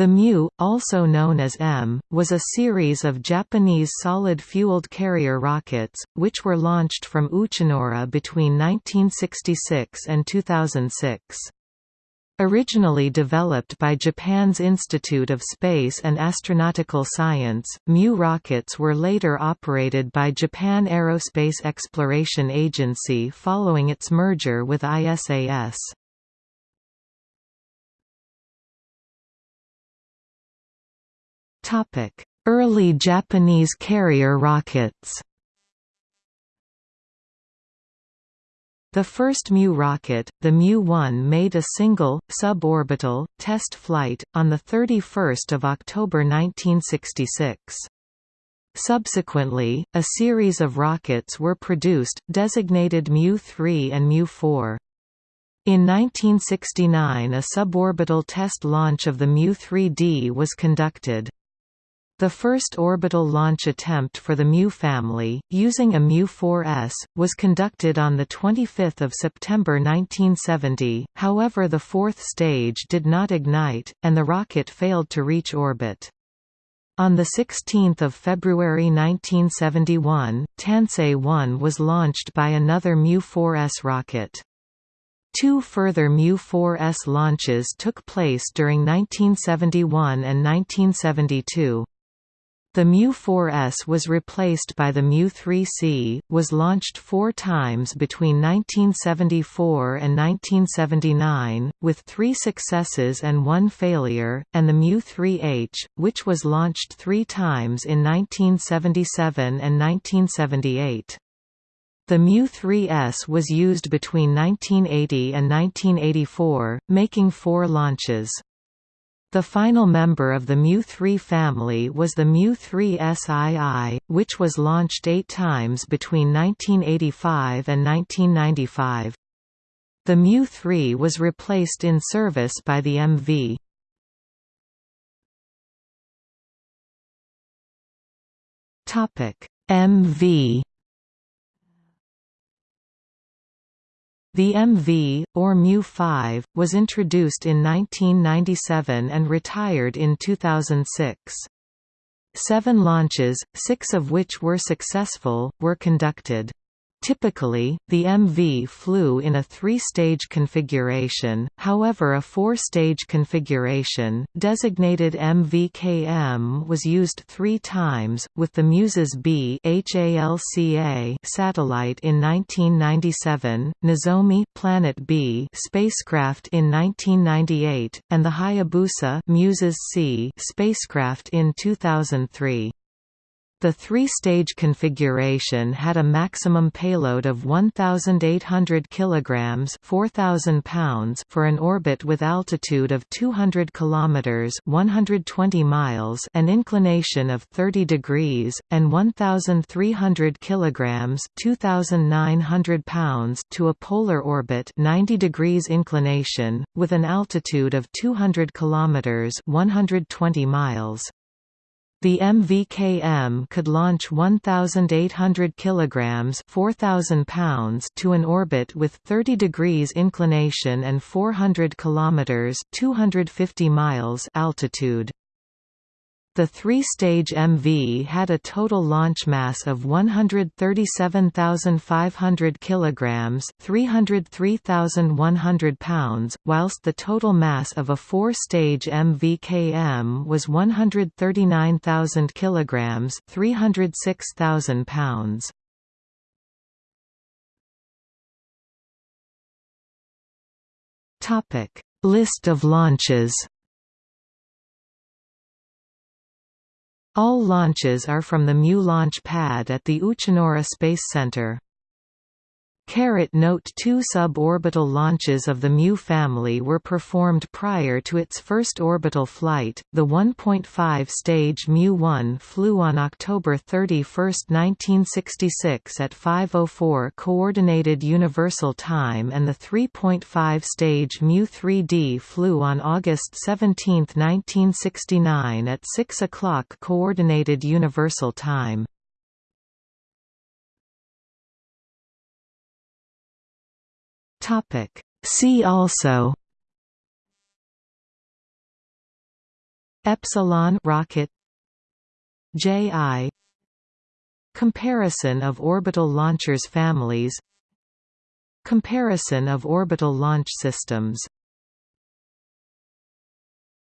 The Mu, also known as M, was a series of Japanese solid-fueled carrier rockets, which were launched from Uchinoura between 1966 and 2006. Originally developed by Japan's Institute of Space and Astronautical Science, Mu rockets were later operated by Japan Aerospace Exploration Agency following its merger with ISAS. Early Japanese carrier rockets The first Mu rocket, the Mu-1 made a single, suborbital, test flight, on 31 October 1966. Subsequently, a series of rockets were produced, designated Mu-3 and Mu-4. In 1969 a suborbital test launch of the Mu-3D was conducted. The first orbital launch attempt for the Mu family, using a Mu-4S, was conducted on 25 September 1970, however the fourth stage did not ignite, and the rocket failed to reach orbit. On 16 February 1971, Tansei 1 was launched by another Mu-4S rocket. Two further Mu-4S launches took place during 1971 and 1972. The Mu-4S was replaced by the Mu-3C, was launched four times between 1974 and 1979, with three successes and one failure, and the Mu-3H, which was launched three times in 1977 and 1978. The Mu-3S was used between 1980 and 1984, making four launches. The final member of the Mu-3 family was the Mu-3 SII, which was launched eight times between 1985 and 1995. The Mu-3 was replaced in service by the MV. MV The MV, or Mu-5, was introduced in 1997 and retired in 2006. Seven launches, six of which were successful, were conducted. Typically, the MV flew in a three-stage configuration, however a four-stage configuration, designated MVKM was used three times, with the Muses B HALCA satellite in 1997, Nozomi Planet B spacecraft in 1998, and the Hayabusa Muses C spacecraft in 2003. The three-stage configuration had a maximum payload of 1,800 kg 4,000 pounds for an orbit with altitude of 200 km 120 miles and inclination of 30 degrees, and 1,300 kg 2,900 pounds to a polar orbit 90 degrees inclination, with an altitude of 200 km 120 miles. The MVKM could launch 1,800 kg 4,000 pounds to an orbit with 30 degrees inclination and 400 km 250 miles altitude. The three-stage MV had a total launch mass of 137,500 kilograms, 303,100 pounds, whilst the total mass of a four-stage MVKM was 139,000 kilograms, 306,000 pounds. Topic: List of launches. All launches are from the Mu launch pad at the Uchinoura Space Center. Note two suborbital launches of the Mu family were performed prior to its first orbital flight. The 1.5-stage Mu-1 flew on October 31, 1966 at 5:04 coordinated universal time and the 3.5-stage Mu-3D flew on August 17, 1969 at 6 o'clock coordinated universal time. Topic. See also Epsilon rocket JI Comparison of orbital launchers families Comparison of orbital launch systems